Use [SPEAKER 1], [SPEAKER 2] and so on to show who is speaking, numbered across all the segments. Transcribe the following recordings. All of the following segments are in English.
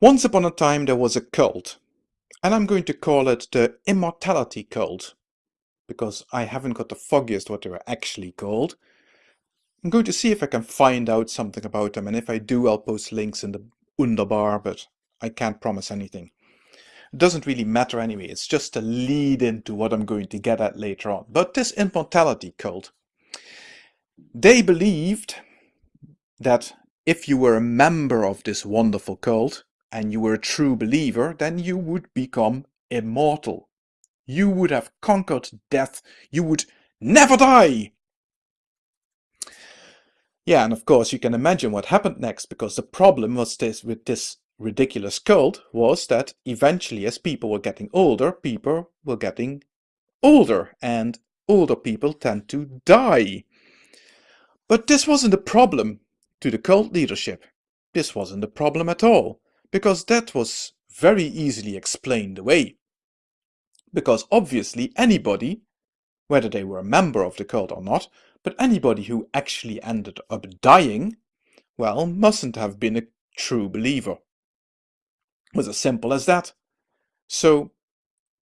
[SPEAKER 1] Once upon a time there was a cult, and I'm going to call it the Immortality Cult, because I haven't got the foggiest what they were actually called. I'm going to see if I can find out something about them, and if I do I'll post links in the underbar, but I can't promise anything. It doesn't really matter anyway, it's just a lead into what I'm going to get at later on. But this Immortality Cult, they believed that if you were a member of this wonderful cult, and you were a true believer, then you would become immortal. You would have conquered death. You would never die. Yeah, and of course you can imagine what happened next, because the problem was this with this ridiculous cult was that eventually as people were getting older, people were getting older, and older people tend to die. But this wasn't a problem to the cult leadership. This wasn't a problem at all because that was very easily explained away. Because obviously anybody, whether they were a member of the cult or not, but anybody who actually ended up dying, well, mustn't have been a true believer. It was as simple as that. So,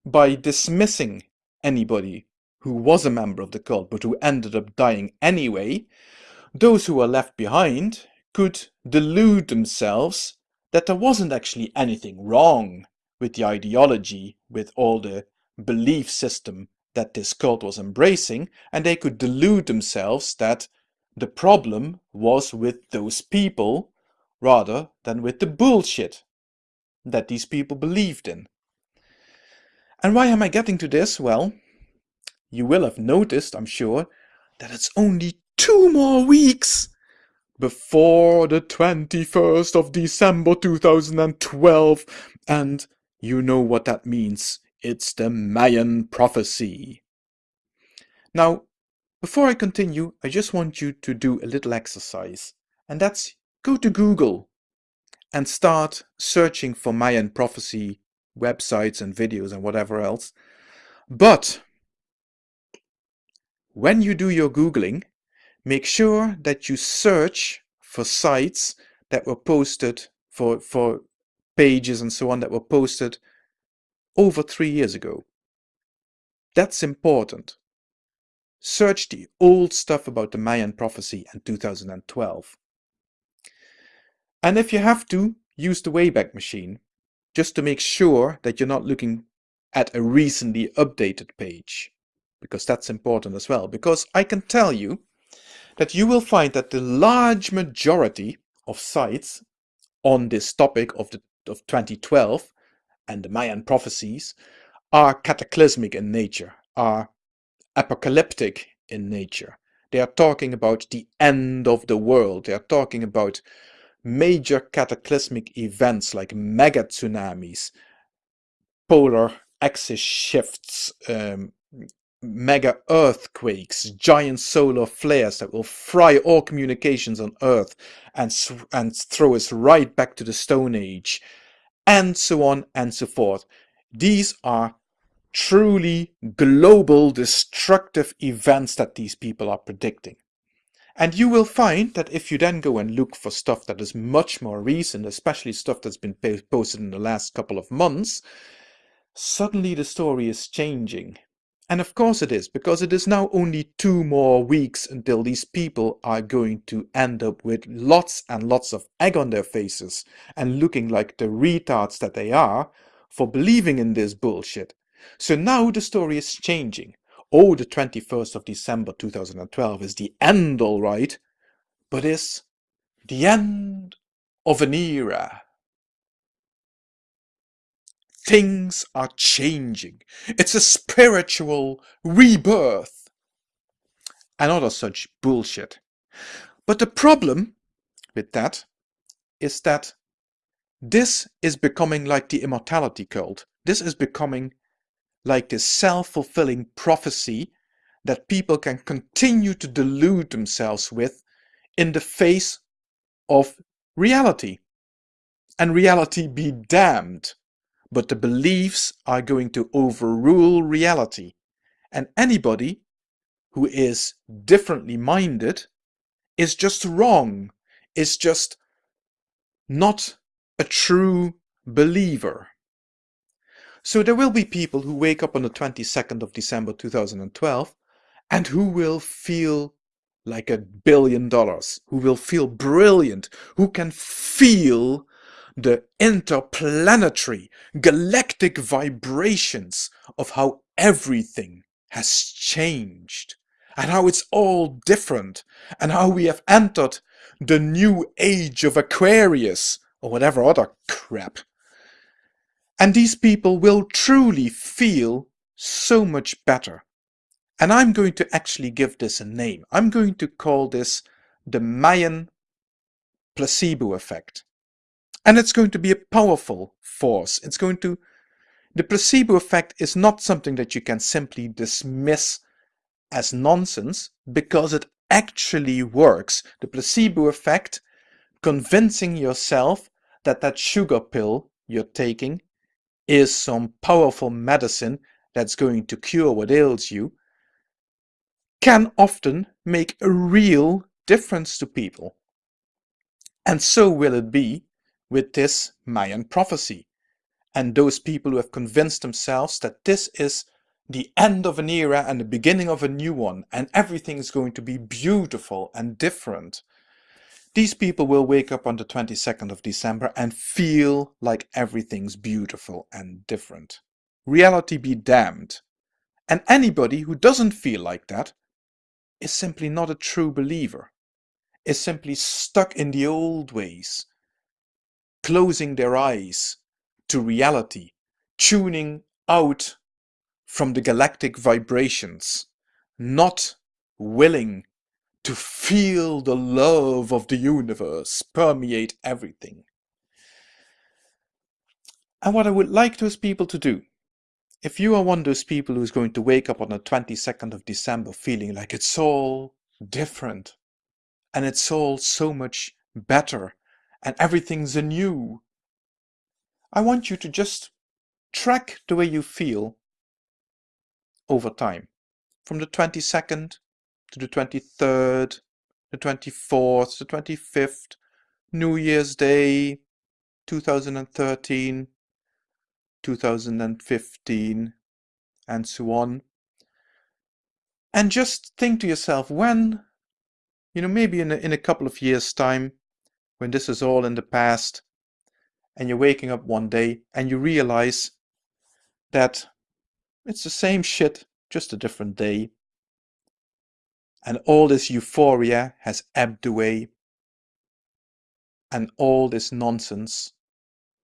[SPEAKER 1] by dismissing anybody who was a member of the cult but who ended up dying anyway, those who were left behind could delude themselves that there wasn't actually anything wrong with the ideology, with all the belief system that this cult was embracing, and they could delude themselves that the problem was with those people rather than with the bullshit that these people believed in. And why am I getting to this? Well, you will have noticed, I'm sure, that it's only two more weeks before the 21st of December 2012 and you know what that means. It's the Mayan prophecy. Now, before I continue, I just want you to do a little exercise and that's go to Google and start searching for Mayan prophecy websites and videos and whatever else. But when you do your Googling, make sure that you search for sites that were posted for for pages and so on that were posted over three years ago. That's important. Search the old stuff about the Mayan prophecy in 2012. And if you have to, use the Wayback Machine, just to make sure that you're not looking at a recently updated page, because that's important as well. Because I can tell you that you will find that the large majority of sites on this topic of, the, of 2012 and the Mayan prophecies are cataclysmic in nature, are apocalyptic in nature. They are talking about the end of the world. They are talking about major cataclysmic events like mega tsunamis, polar axis shifts, um, mega earthquakes, giant solar flares that will fry all communications on Earth and, and throw us right back to the Stone Age, and so on and so forth. These are truly global destructive events that these people are predicting. And you will find that if you then go and look for stuff that is much more recent, especially stuff that's been posted in the last couple of months, suddenly the story is changing and of course it is, because it is now only two more weeks until these people are going to end up with lots and lots of egg on their faces and looking like the retards that they are for believing in this bullshit. So now the story is changing. Oh, the 21st of December 2012 is the end alright, but is the end of an era. Things are changing. It's a spiritual rebirth. And other such bullshit. But the problem with that is that this is becoming like the immortality cult. This is becoming like this self-fulfilling prophecy that people can continue to delude themselves with in the face of reality. And reality be damned but the beliefs are going to overrule reality. And anybody who is differently minded is just wrong, is just not a true believer. So there will be people who wake up on the 22nd of December 2012 and who will feel like a billion dollars, who will feel brilliant, who can feel the interplanetary galactic vibrations of how everything has changed and how it's all different and how we have entered the new age of Aquarius or whatever other crap. And these people will truly feel so much better. And I'm going to actually give this a name. I'm going to call this the Mayan placebo effect. And it's going to be a powerful force. It's going to, the placebo effect is not something that you can simply dismiss as nonsense because it actually works. The placebo effect, convincing yourself that that sugar pill you're taking is some powerful medicine that's going to cure what ails you, can often make a real difference to people. And so will it be with this Mayan prophecy. And those people who have convinced themselves that this is the end of an era and the beginning of a new one, and everything is going to be beautiful and different. These people will wake up on the 22nd of December and feel like everything's beautiful and different. Reality be damned. And anybody who doesn't feel like that is simply not a true believer, is simply stuck in the old ways, closing their eyes to reality, tuning out from the galactic vibrations, not willing to feel the love of the universe permeate everything. And what I would like those people to do, if you are one of those people who's going to wake up on the 22nd of December feeling like it's all different and it's all so much better and everything's anew, I want you to just track the way you feel over time from the 22nd to the 23rd, the 24th, the 25th, New Year's Day, 2013, 2015, and so on. And just think to yourself when, you know, maybe in a, in a couple of years' time, when this is all in the past, and you're waking up one day and you realize that it's the same shit, just a different day. And all this euphoria has ebbed away. And all this nonsense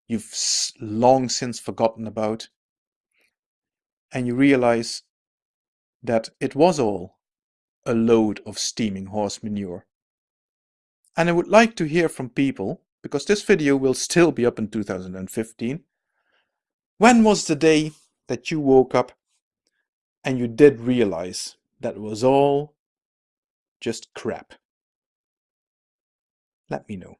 [SPEAKER 1] you've long since forgotten about. And you realize that it was all a load of steaming horse manure. And I would like to hear from people, because this video will still be up in 2015. When was the day that you woke up and you did realize that it was all just crap. Let me know.